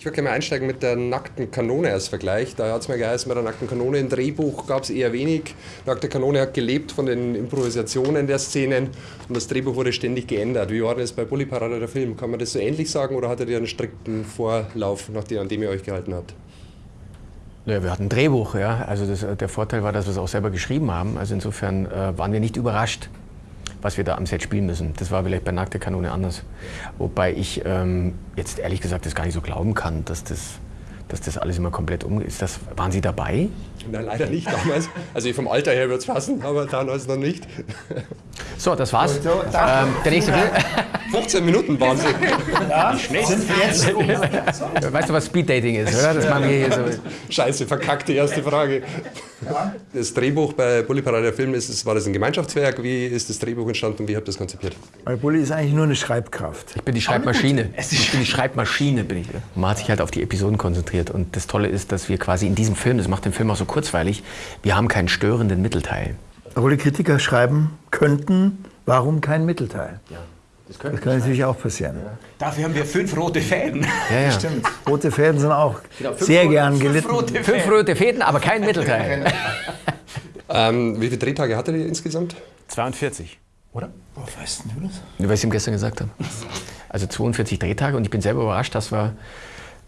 Ich würde gerne mal einsteigen mit der nackten Kanone als Vergleich. Da hat es mir geheißen, bei der nackten Kanone ein Drehbuch gab es eher wenig. Nackte Kanone hat gelebt von den Improvisationen der Szenen und das Drehbuch wurde ständig geändert. Wie war das bei Bully Parade der Film? Kann man das so ähnlich sagen oder hattet ihr einen strikten Vorlauf, an dem ihr euch gehalten habt? Ja, wir hatten ein Drehbuch, ja. Also das, der Vorteil war, dass wir es auch selber geschrieben haben. Also insofern äh, waren wir nicht überrascht was wir da am Set spielen müssen. Das war vielleicht bei Nackte Kanone anders. Wobei ich ähm, jetzt ehrlich gesagt das gar nicht so glauben kann, dass das, dass das alles immer komplett um ist. Das, waren Sie dabei? Nein, leider nicht damals. Also vom Alter her wird es passen, aber damals noch nicht. So, das war's. So, ähm, der nächste Film. 15 Minuten waren sie. Ja, sind wir jetzt Weißt du, was Speeddating ist, oder? Das machen wir hier so. Scheiße, verkackte erste Frage. Das Drehbuch bei Bully Parade der Film, ist, war das ein Gemeinschaftswerk? Wie ist das Drehbuch entstanden und wie habt ihr das konzipiert? Weil Bully ist eigentlich nur eine Schreibkraft. Ich bin die Schreibmaschine. Ich bin die Schreibmaschine, bin ich. Man hat sich halt auf die Episoden konzentriert. Und das Tolle ist, dass wir quasi in diesem Film, das macht den Film auch so kurzweilig, wir haben keinen störenden Mittelteil. Obwohl die Kritiker schreiben könnten, warum kein Mittelteil? Ja. Das, das kann natürlich auch passieren. Ja. Dafür haben wir fünf rote Fäden. Ja, ja. Stimmt. Rote Fäden sind auch genau, sehr rote, gern gelitten. Fünf rote, fünf rote Fäden, aber kein Mittelteil. ähm, wie viele Drehtage hattet ihr insgesamt? 42. Oder? Woher weißt du das? Weil ich es ihm gestern gesagt habe. Also 42 Drehtage und ich bin selber überrascht, dass wir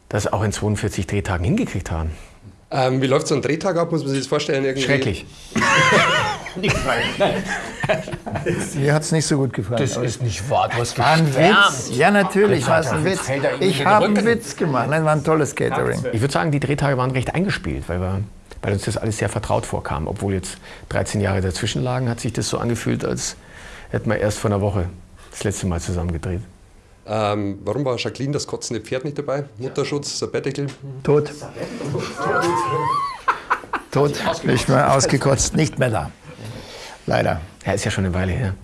das auch in 42 Drehtagen hingekriegt haben. Ähm, wie läuft so ein Drehtag ab? Muss man sich das vorstellen? Irgendwie? Schrecklich. nicht gefallen. Mir hat es nicht so gut gefallen. Das ist nicht wahr. Du hast war ein Witz. Ja, natürlich war es ein Witz. Ich habe einen Witz gemacht. Nein, war ein tolles Catering. Ich würde sagen, die Drehtage waren recht eingespielt, weil, wir, weil uns das alles sehr vertraut vorkam. Obwohl jetzt 13 Jahre dazwischen lagen, hat sich das so angefühlt, als hätten wir erst vor einer Woche das letzte Mal zusammen gedreht. Ähm, warum war Jacqueline das kotzende Pferd nicht dabei? Mutterschutz, Sabbatical? Tot. Tot. Nicht mehr ausgekotzt, nicht mehr da. Leider. Ja, ist ja schon eine Weile her.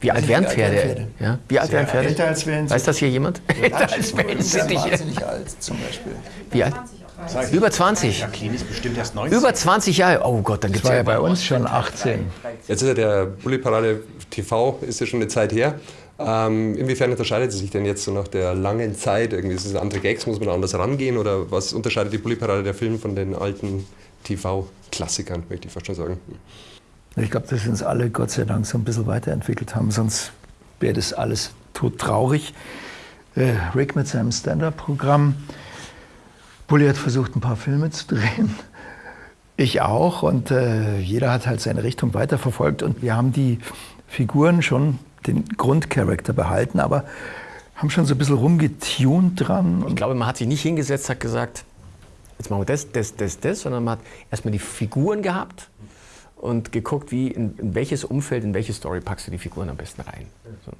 Wie alt wären Pferde? Pferde? Ja? Wie alt wären Pferde? Älter als wären sie. Weiß das hier jemand? Älter als wären sie. wahnsinnig alt, zum Beispiel. Wie alt? Über 20. Jacqueline ist bestimmt erst 19. Über 20 Jahre. Oh Gott, dann gibt es ja bei uns schon 18. Jetzt ist ja der Bulli Parade TV, ist ja schon eine Zeit her. Ähm, inwiefern unterscheidet es sich denn jetzt so nach der langen Zeit? Irgendwie ist es andere Gags, muss man anders rangehen? Oder was unterscheidet die Bulli-Parade der Film von den alten TV-Klassikern, möchte ich fast schon sagen? Ich glaube, dass wir uns alle Gott sei Dank so ein bisschen weiterentwickelt haben, sonst wäre das alles todtraurig. Äh, Rick mit seinem Stand-Up-Programm. Bulli hat versucht, ein paar Filme zu drehen. Ich auch. Und äh, jeder hat halt seine Richtung weiterverfolgt. Und wir haben die Figuren schon den Grundcharakter behalten, aber haben schon so ein bisschen rumgetunt dran. Ich glaube, man hat sich nicht hingesetzt, hat gesagt, jetzt machen wir das, das, das, das, sondern man hat erstmal die Figuren gehabt und geguckt, wie in, in welches Umfeld, in welche Story packst du die Figuren am besten rein. So.